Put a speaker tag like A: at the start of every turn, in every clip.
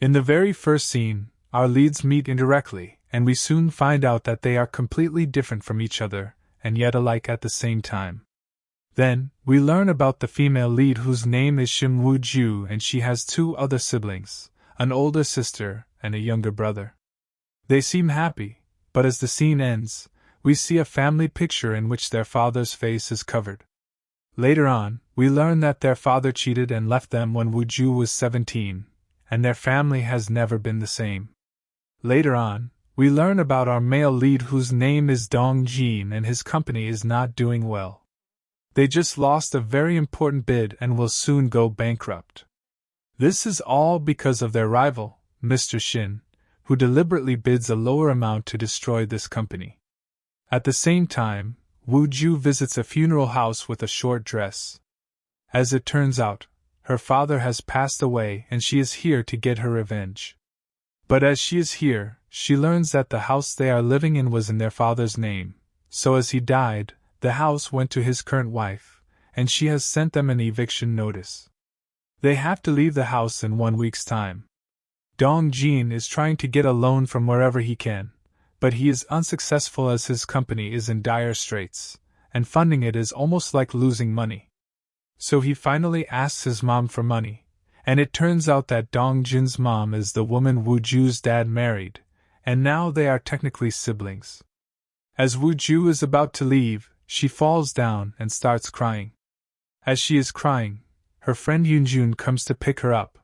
A: In the very first scene, our leads meet indirectly, and we soon find out that they are completely different from each other, and yet alike at the same time. Then, we learn about the female lead whose name is Shim Woo Ju, and she has two other siblings an older sister and a younger brother. They seem happy, but as the scene ends, we see a family picture in which their father's face is covered. Later on, we learn that their father cheated and left them when Wu Ju was 17, and their family has never been the same. Later on, we learn about our male lead whose name is Dong Jin and his company is not doing well. They just lost a very important bid and will soon go bankrupt. This is all because of their rival, Mr. Shin, who deliberately bids a lower amount to destroy this company. At the same time, Wu Ju visits a funeral house with a short dress. As it turns out, her father has passed away and she is here to get her revenge. But as she is here, she learns that the house they are living in was in their father's name, so as he died, the house went to his current wife, and she has sent them an eviction notice. They have to leave the house in one week's time. Dong Jin is trying to get a loan from wherever he can, but he is unsuccessful as his company is in dire straits, and funding it is almost like losing money. So he finally asks his mom for money, and it turns out that Dong Jin's mom is the woman Wu Ju's dad married, and now they are technically siblings. As Wu Ju is about to leave, she falls down and starts crying. As she is crying, her friend Yunjun comes to pick her up,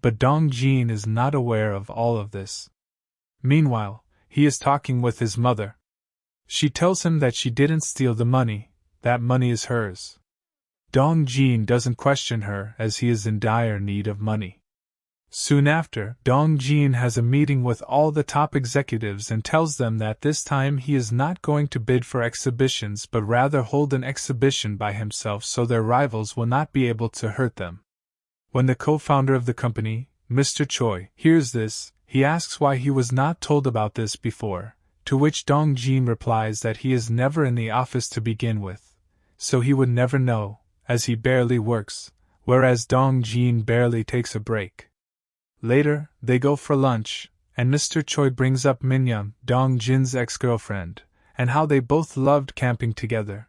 A: but Dong Jin is not aware of all of this. Meanwhile, he is talking with his mother. She tells him that she didn't steal the money, that money is hers. Dong Jin doesn't question her as he is in dire need of money. Soon after, Dong Jin has a meeting with all the top executives and tells them that this time he is not going to bid for exhibitions but rather hold an exhibition by himself so their rivals will not be able to hurt them. When the co founder of the company, Mr. Choi, hears this, he asks why he was not told about this before, to which Dong Jin replies that he is never in the office to begin with, so he would never know, as he barely works, whereas Dong Jin barely takes a break. Later, they go for lunch, and Mr. Choi brings up Minyam, Dong Jin's ex girlfriend, and how they both loved camping together.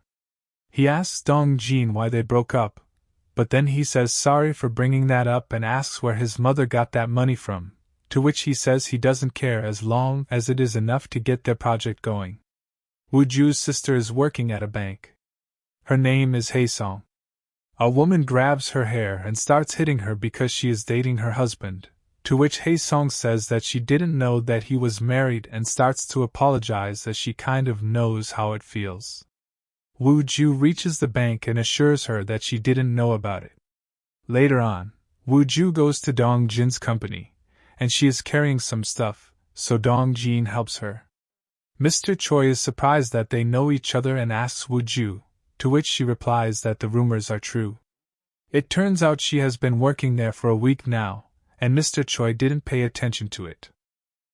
A: He asks Dong Jin why they broke up, but then he says sorry for bringing that up and asks where his mother got that money from, to which he says he doesn't care as long as it is enough to get their project going. Wu Ju's sister is working at a bank. Her name is Song. A woman grabs her hair and starts hitting her because she is dating her husband, to which Hae Song says that she didn't know that he was married and starts to apologize as she kind of knows how it feels. Wu Ju reaches the bank and assures her that she didn't know about it. Later on, Wu Ju goes to Dong Jin's company, and she is carrying some stuff, so Dong Jin helps her. Mr. Choi is surprised that they know each other and asks Wu Ju, to which she replies that the rumors are true. It turns out she has been working there for a week now, and Mr. Choi didn't pay attention to it.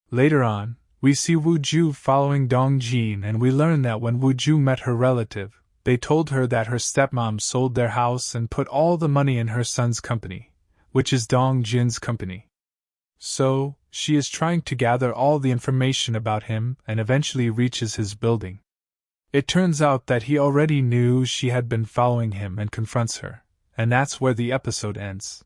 A: Later on, we see Wu Ju following Dong Jin and we learn that when Wu Ju met her relative, they told her that her stepmom sold their house and put all the money in her son's company, which is Dong Jin's company. So, she is trying to gather all the information about him and eventually reaches his building. It turns out that he already knew she had been following him and confronts her, and that's where the episode ends.